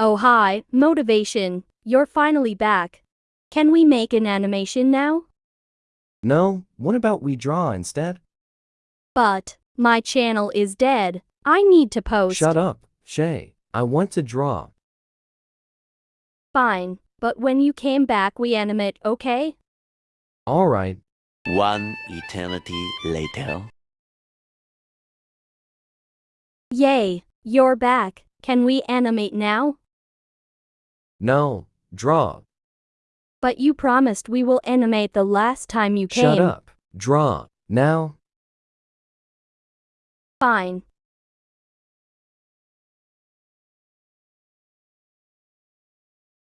Oh hi, motivation. You're finally back. Can we make an animation now? No, what about we draw instead? But, my channel is dead. I need to post. Shut up, Shay. I want to draw. Fine, but when you came back we animate, okay? Alright, One eternity later. Yay, you're back. Can we animate now? No, draw. But you promised we will animate the last time you came. Shut up, draw. Now, Fine,